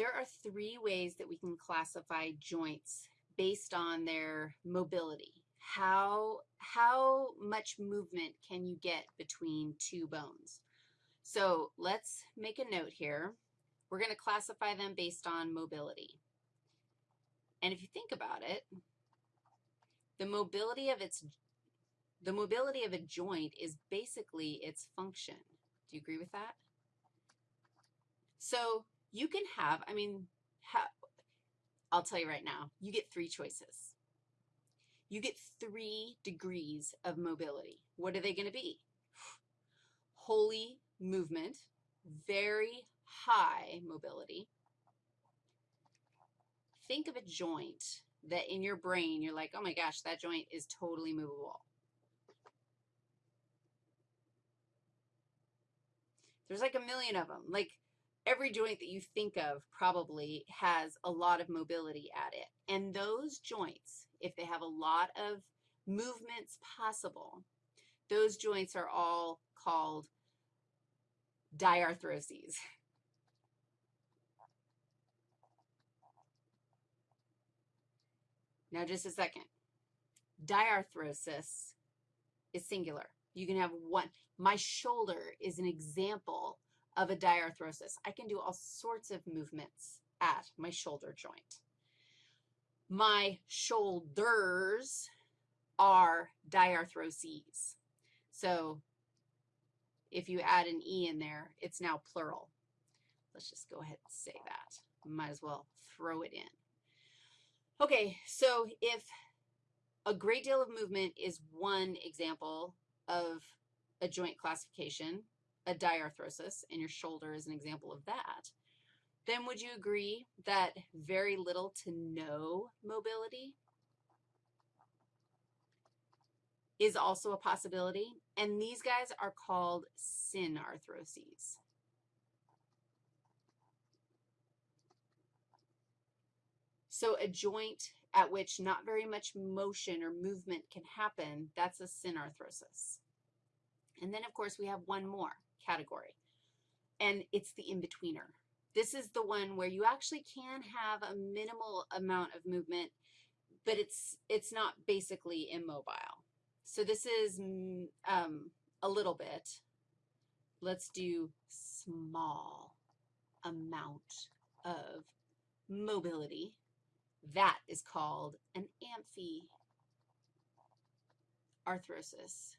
There are three ways that we can classify joints based on their mobility. How, how much movement can you get between two bones? So let's make a note here. We're going to classify them based on mobility. And if you think about it, the mobility of its the mobility of a joint is basically its function. Do you agree with that? So you can have, I mean, ha, I'll tell you right now, you get three choices. You get three degrees of mobility. What are they going to be? Holy movement, very high mobility. Think of a joint that in your brain you're like, oh my gosh, that joint is totally movable. There's like a million of them. Like every joint that you think of probably has a lot of mobility at it. And those joints, if they have a lot of movements possible, those joints are all called diarthroses. Now, just a second. Diarthrosis is singular. You can have one. My shoulder is an example of a diarthrosis. I can do all sorts of movements at my shoulder joint. My shoulders are diarthroses. So if you add an E in there, it's now plural. Let's just go ahead and say that. Might as well throw it in. Okay, so if a great deal of movement is one example of a joint classification, a diarthrosis, and your shoulder is an example of that, then would you agree that very little to no mobility is also a possibility? And these guys are called synarthroses. So a joint at which not very much motion or movement can happen, that's a synarthrosis. And then, of course, we have one more category, and it's the in-betweener. This is the one where you actually can have a minimal amount of movement, but it's, it's not basically immobile. So this is mm, um, a little bit. Let's do small amount of mobility. That is called an amphiarthrosis.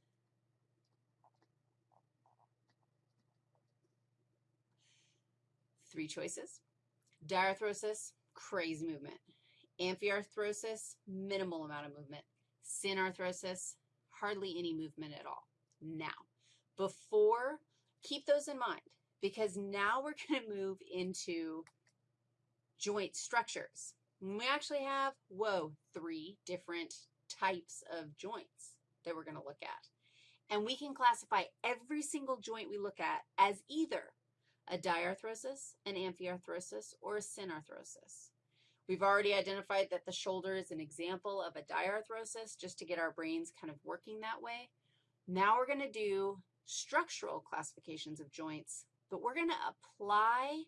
Three choices. Diarthrosis, crazy movement. Amphiarthrosis, minimal amount of movement. Synarthrosis, hardly any movement at all. Now, before, keep those in mind because now we're going to move into joint structures. We actually have, whoa, three different types of joints that we're going to look at. And we can classify every single joint we look at as either a diarthrosis, an amphiarthrosis, or a synarthrosis. We've already identified that the shoulder is an example of a diarthrosis just to get our brains kind of working that way. Now we're going to do structural classifications of joints, but we're going to apply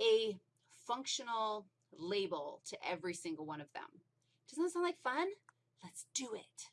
a functional label to every single one of them. Doesn't that sound like fun? Let's do it.